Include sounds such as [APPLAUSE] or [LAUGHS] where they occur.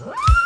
sedang [LAUGHS]